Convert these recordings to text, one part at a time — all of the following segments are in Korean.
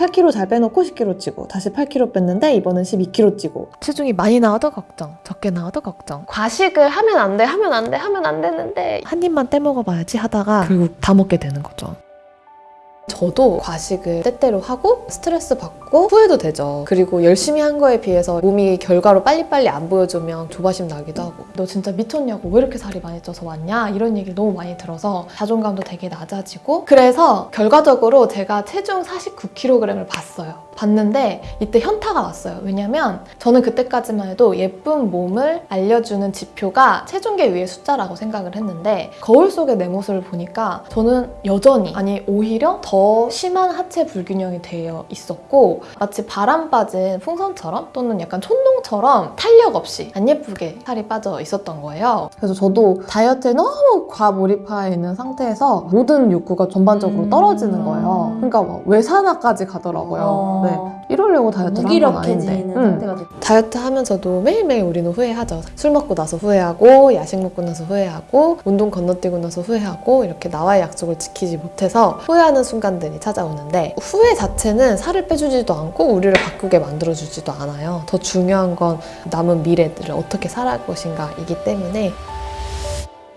8kg 잘 빼놓고 10kg 찌고 다시 8kg 뺐는데 이번엔 12kg 찌고 체중이 많이 나와도 걱정, 적게 나와도 걱정. 과식을 하면 안 돼, 하면 안 돼, 하면 안 되는데 한 입만 떼먹어봐야지 하다가 결국 다 먹게 되는 거죠. 저도 과식을 때때로 하고 스트레스 받고 후회도 되죠. 그리고 열심히 한 거에 비해서 몸이 결과로 빨리빨리 안 보여주면 조바심 나기도 하고 너 진짜 미쳤냐고 왜 이렇게 살이 많이 쪄서 왔냐 이런 얘기를 너무 많이 들어서 자존감도 되게 낮아지고 그래서 결과적으로 제가 체중 49kg을 봤어요. 봤는데 이때 현타가 왔어요. 왜냐면 저는 그때까지만 해도 예쁜 몸을 알려주는 지표가 체중계 위의 숫자라고 생각을 했는데 거울 속의 내 모습을 보니까 저는 여전히 아니 오히려 더 심한 하체 불균형이 되어 있었고 마치 바람 빠진 풍선처럼 또는 약간 촌농처럼 탄력 없이 안 예쁘게 살이 빠져 있었던 거예요. 그래서 저도 다이어트에 너무 과몰입해 있는 상태에서 모든 욕구가 전반적으로 음. 떨어지는 거예요. 그러니까 막 외산화까지 가더라고요. 어. 네. 이러려고 다이어트를 한건 아닌데. 무기력해지는 음. 상태가. 다이어트 하면서도 매일매일 우리는 후회하죠. 술 먹고 나서 후회하고, 야식 먹고 나서 후회하고, 운동 건너뛰고 나서 후회하고, 이렇게 나와의 약속을 지키지 못해서 후회하는 순간들이 찾아오는데, 후회 자체는 살을 빼주지도 않고, 우리를 바꾸게 만들어주지도 않아요. 더 중요한 건 남은 미래들을 어떻게 살아갈 것인가 이기 때문에,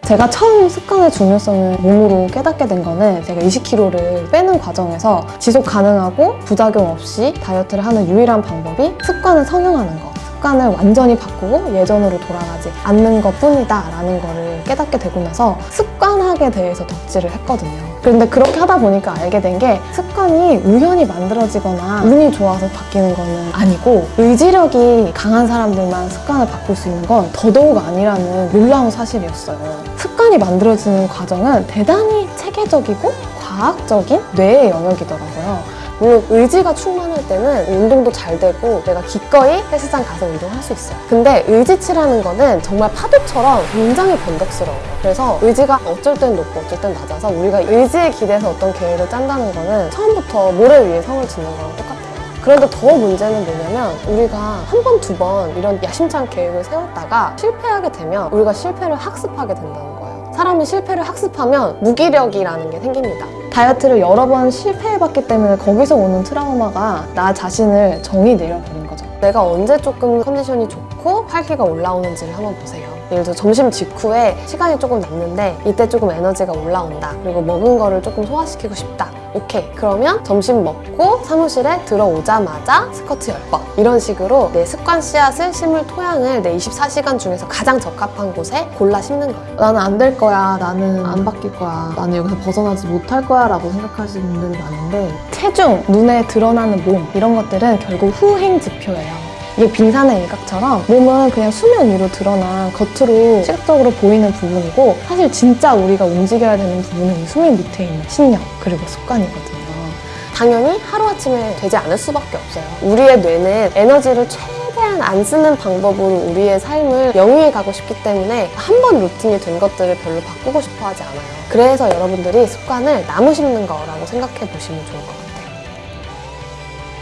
제가 처음 습관의 중요성을 몸으로 깨닫게 된 거는 제가 20kg를 빼는 과정에서 지속 가능하고 부작용 없이 다이어트를 하는 유일한 방법이 습관을 성형하는 거. 습관을 완전히 바꾸고 예전으로 돌아가지 않는 것 뿐이다 라는 거를 깨닫게 되고 나서 습관학에 대해서 덕질을 했거든요. 그런데 그렇게 하다 보니까 알게 된 게 습관이 우연히 만들어지거나 운이 좋아서 바뀌는 거는 아니고 의지력이 강한 사람들만 습관을 바꿀 수 있는 건 더더욱 아니라는 놀라운 사실이었어요. 습관이 만들어지는 과정은 대단히 체계적이고 과학적인 뇌의 영역이더라고요. 물론 의지가 충만할 때는 운동도 잘 되고 내가 기꺼이 헬스장 가서 운동할 수 있어요. 근데 의지치라는 거는 정말 파도처럼 굉장히 변덕스러워요. 그래서 의지가 어쩔 땐 높고 어쩔 땐 낮아서 우리가 의지에 기대서 어떤 계획을 짠다는 거는 처음부터 모래 위에 성을 짓는 거랑 똑같아요. 그런데 더 문제는 뭐냐면 우리가 한 번, 두 번 이런 야심찬 계획을 세웠다가 실패하게 되면 우리가 실패를 학습하게 된다는 거예요. 사람이 실패를 학습하면 무기력이라는 게 생깁니다. 다이어트를 여러 번 실패해봤기 때문에 거기서 오는 트라우마가 나 자신을 정의 내려버린 거죠. 내가 언제 조금 컨디션이 좋고 활기가 올라오는지를 한번 보세요. 예를 들어 점심 직후에 시간이 조금 남는데 이때 조금 에너지가 올라온다. 그리고 먹은 거를 조금 소화시키고 싶다. 오케이. 그러면 점심 먹고 사무실에 들어오자마자 스쿼트 10번. 이런 식으로 내 습관 씨앗을 심을 토양을 내 24시간 중에서 가장 적합한 곳에 골라 심는 거예요. 나는 안 될 거야. 나는 안 바뀔 거야. 나는 여기서 벗어나지 못할 거야. 라고 생각하시는 분들이 많은데 체중, 눈에 드러나는 몸 이런 것들은 결국 후행 지표예요. 이게 빙산의 일각처럼 몸은 그냥 수면 위로 드러난 겉으로 시각적으로 보이는 부분이고 사실 진짜 우리가 움직여야 되는 부분은 이 수면 밑에 있는 신념 그리고 습관이거든요. 당연히 하루아침에 되지 않을 수밖에 없어요. 우리의 뇌는 에너지를 최대한 안 쓰는 방법으로 우리의 삶을 영위해 가고 싶기 때문에 한 번 루틴이 된 것들을 별로 바꾸고 싶어 하지 않아요. 그래서 여러분들이 습관을 나무 심는 거라고 생각해 보시면 좋을 것 같아요.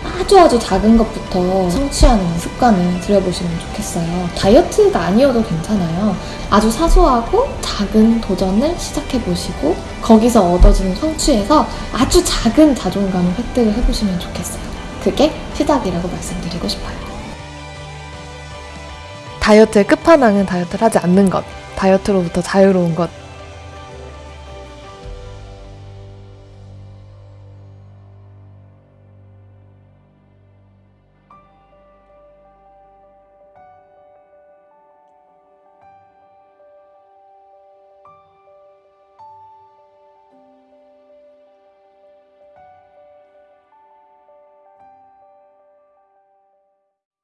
아주 아주 작은 것부터 성취하는 습관을 들여보시면 좋겠어요. 다이어트가 아니어도 괜찮아요. 아주 사소하고 작은 도전을 시작해보시고 거기서 얻어지는 성취에서 아주 작은 자존감을 획득을 해보시면 좋겠어요. 그게 시작이라고 말씀드리고 싶어요. 다이어트의 끝판왕은 다이어트를 하지 않는 것. 다이어트로부터 자유로운 것.